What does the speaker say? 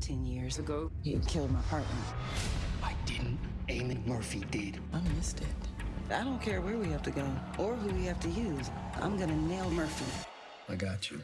Ten years ago, you killed my partner. I didn't. Amy Murphy did. I missed it. I don't care where we have to go or who we have to use. I'm gonna nail Murphy. I got you.